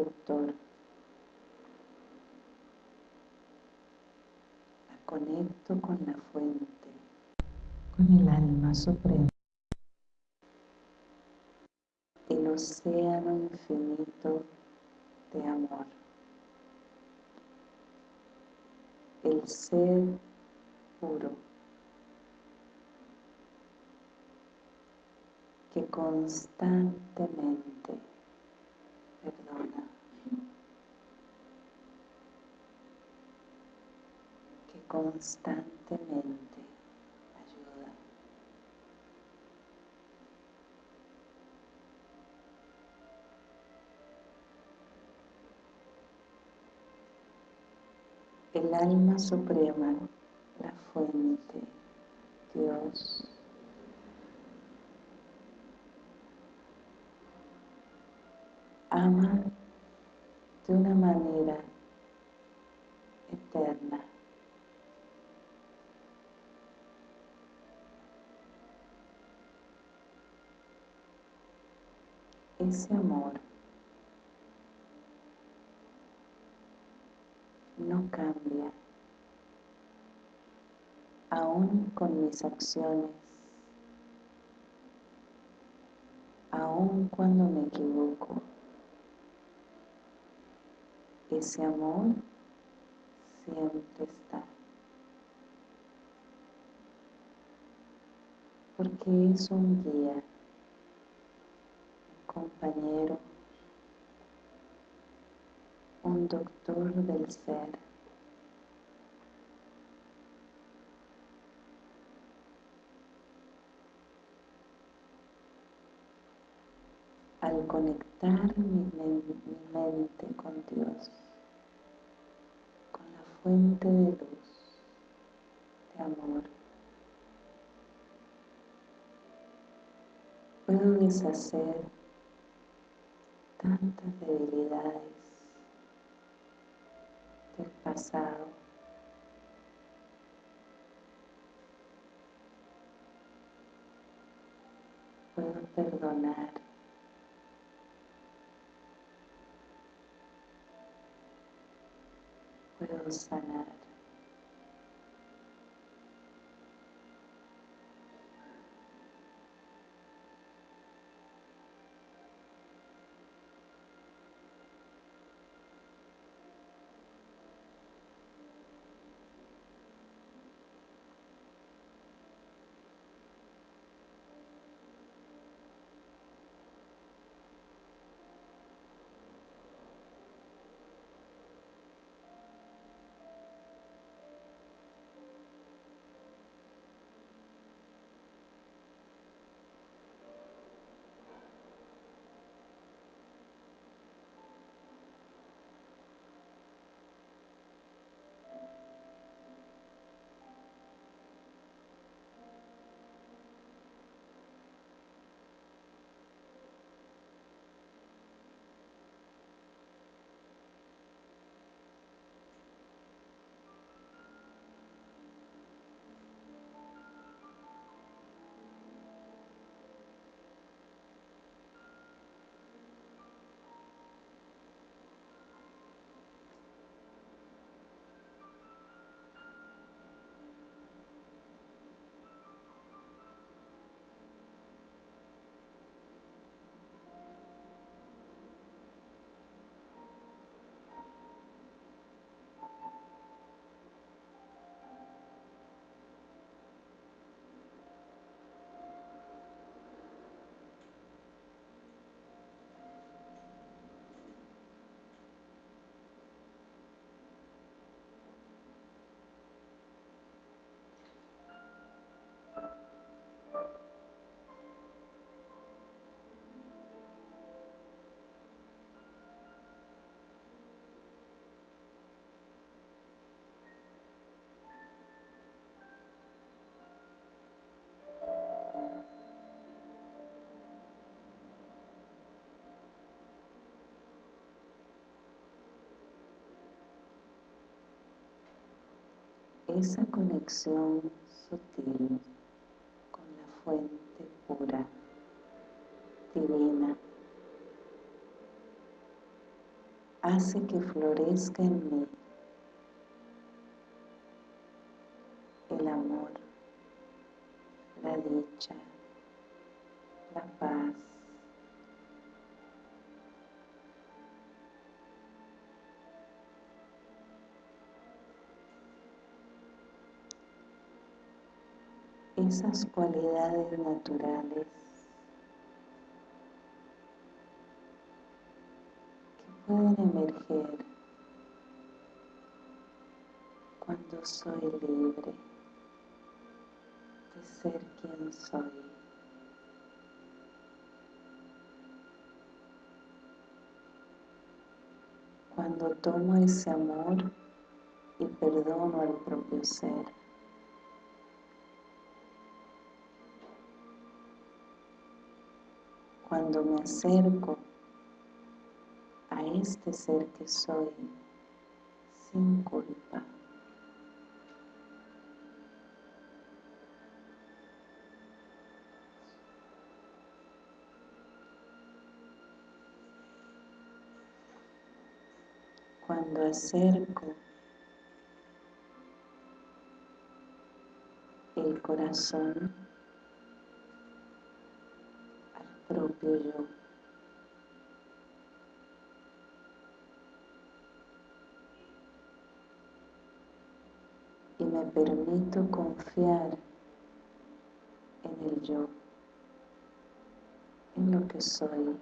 interruptor. La conecto con la fuente, con el alma suprema. El océano infinito de amor. El ser puro. que constantemente perdona, que constantemente ayuda. El alma suprema, la fuente, Dios, ama de una manera Ese amor no cambia, aún con mis acciones, aún cuando me equivoco ese amor siempre está. Porque es un guía, compañero, un doctor del ser. al conectar mi, mente con Dios, con la fuente de luz, de amor, puedo deshacer tantas debilidades del pasado puedo perdonar puedo sanar. Esa conexión sutil con la fuente pura divina hace que florezca en mí el amor, la dicha, la paz. Esas cualidades naturales que pueden emerger cuando soy libre de ser quien soy. Cuando tomo ese amor y perdono al propio ser. Cuando me acerco a este ser que soy sin culpa. Cuando acerco el corazón propio yo. Y me permito confiar en el yo, en lo que soy.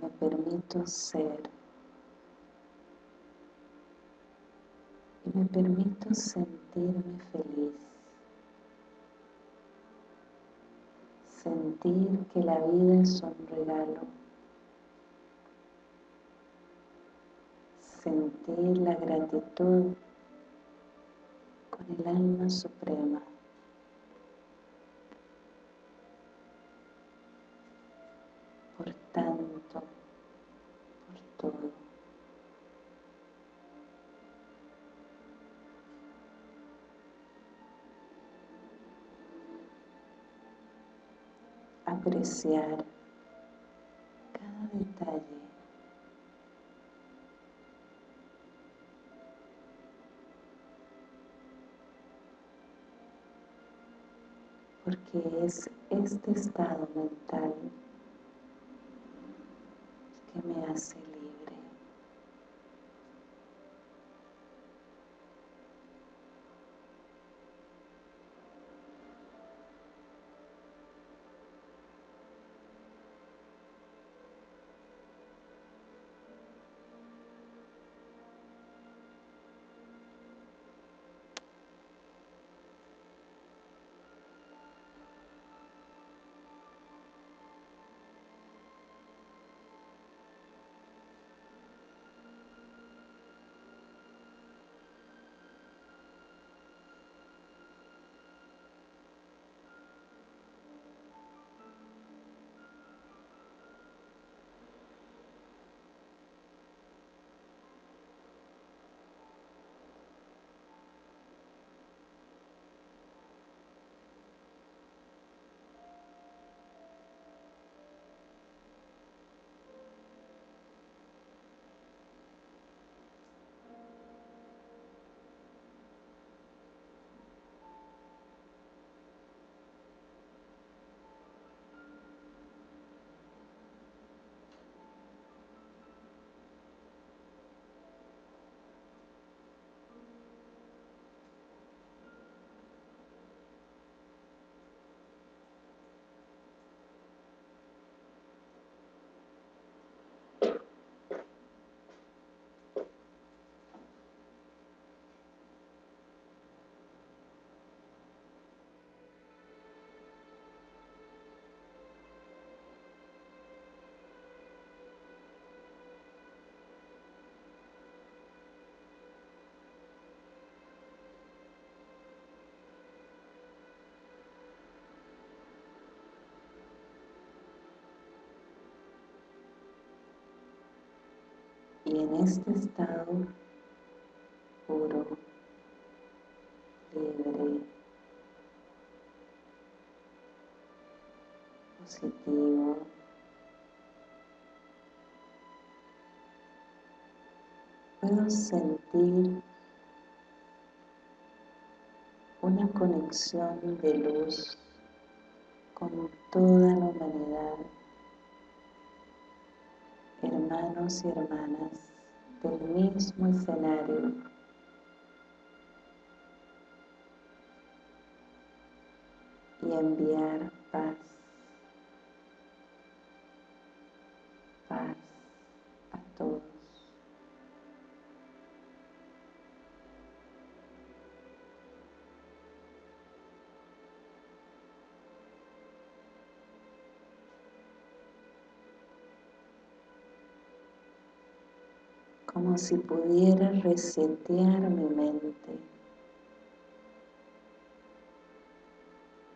Me permito ser. Y me permito sentirme feliz. Sentir que la vida es un regalo. Sentir la gratitud con el alma suprema. Apreciar cada detalle. Porque es este estado mental que me hace y en este estado puro, libre, positivo, puedo sentir una conexión de luz con toda la humanidad hermanos y hermanas del mismo escenario. Y enviar paz, como si pudiera resetear mi mente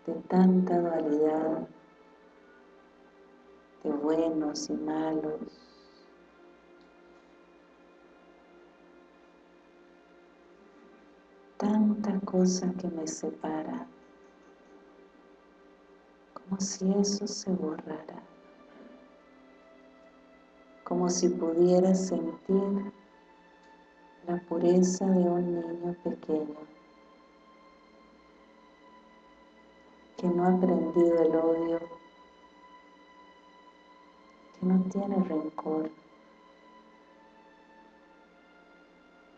de tanta dualidad de buenos y malos. Tanta cosa que me separa como si eso se borrara como si pudiera sentir la pureza de un niño pequeño que no ha aprendido el odio, que no tiene rencor,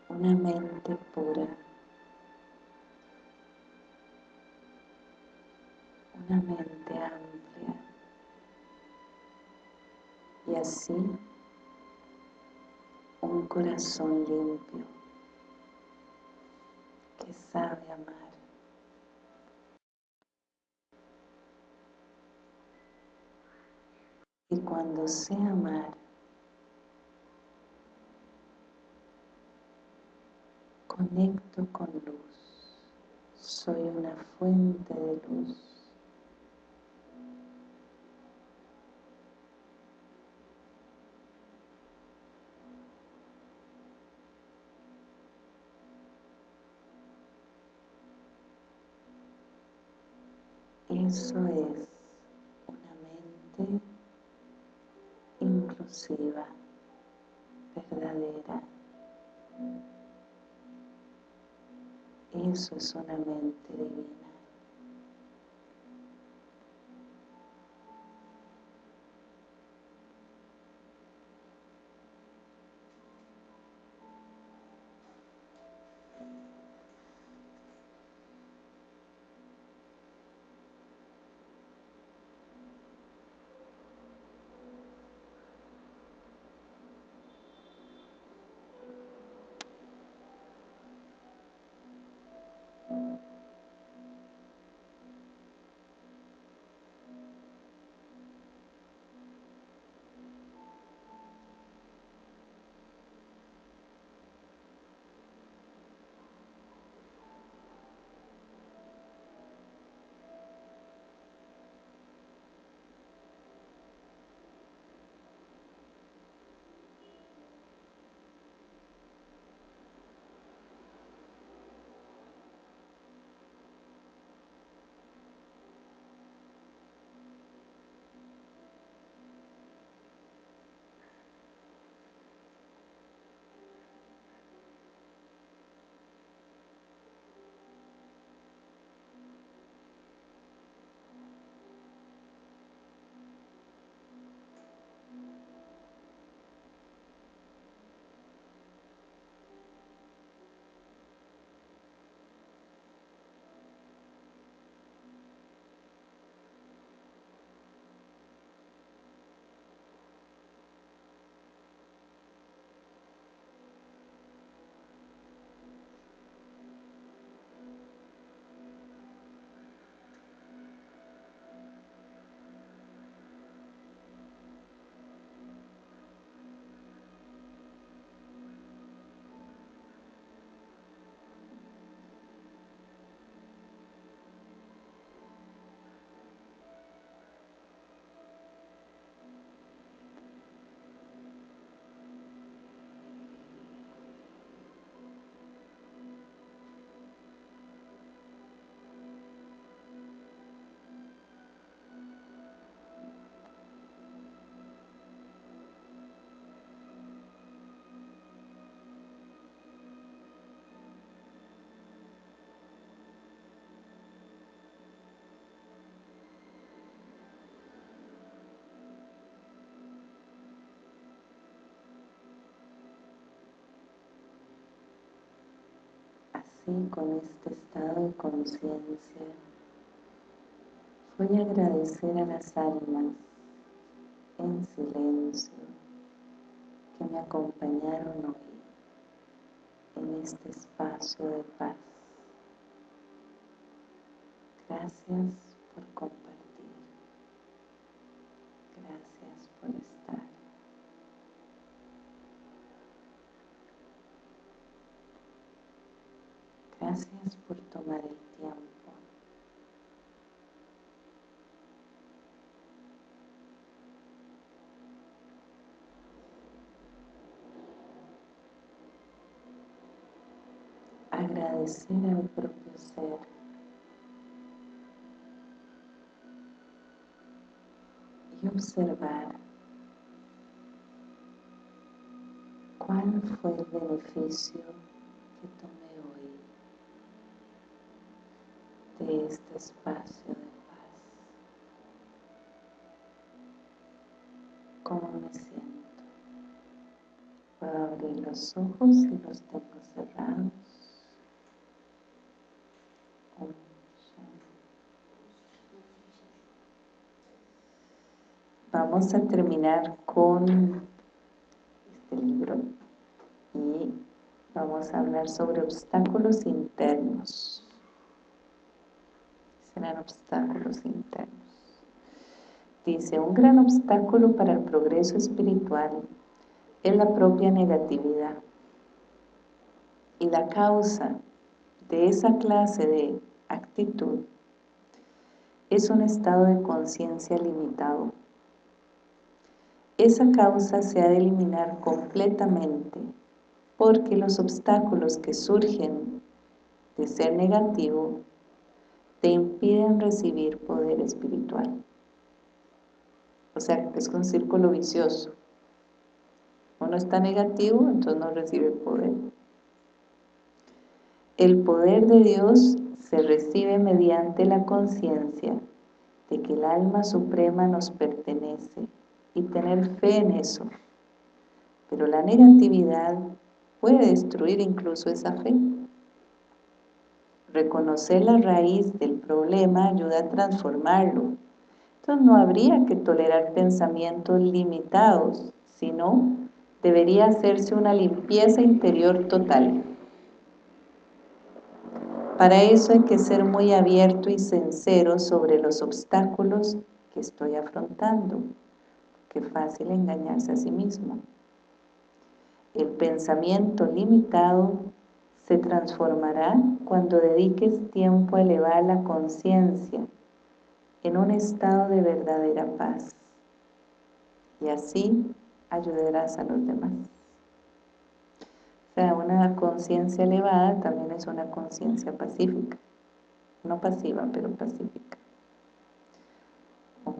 una mente pura, una mente amplia. Y así corazón limpio que sabe amar. Y cuando sé amar, conecto con luz. Soy una fuente de luz. Eso es una mente inclusiva, verdadera. Eso es una mente divina. Con este estado de conciencia, voy a agradecer a las almas en silencio que me acompañaron hoy en este espacio de paz. Gracias por compartir. Gracias por estar. Gracias por tomar el tiempo. Agradecer al propio ser. Y observar cuál fue el beneficio que tomé de este espacio de paz. ¿Cómo me siento? Puedo abrir los ojos y los tengo cerrados. Vamos a terminar con este libro y vamos a hablar sobre obstáculos internos serán obstáculos internos. Dice, un gran obstáculo para el progreso espiritual es la propia negatividad. Y la causa de esa clase de actitud es un estado de conciencia limitado. Esa causa se ha de eliminar completamente porque los obstáculos que surgen de ser negativo te impiden recibir poder espiritual. O sea, es un círculo vicioso. Uno está negativo, entonces no recibe poder. El poder de Dios se recibe mediante la conciencia de que el alma suprema nos pertenece y tener fe en eso. Pero la negatividad puede destruir incluso esa fe. Reconocer la raíz del problema ayuda a transformarlo. Entonces no habría que tolerar pensamientos limitados, sino debería hacerse una limpieza interior total. Para eso hay que ser muy abierto y sincero sobre los obstáculos que estoy afrontando. Qué fácil engañarse a sí mismo. El pensamiento limitado se transformará cuando dediques tiempo a elevar la conciencia en un estado de verdadera paz y así ayudarás a los demás. O sea, una conciencia elevada también es una conciencia pacífica, no pasiva, pero pacífica. Oh,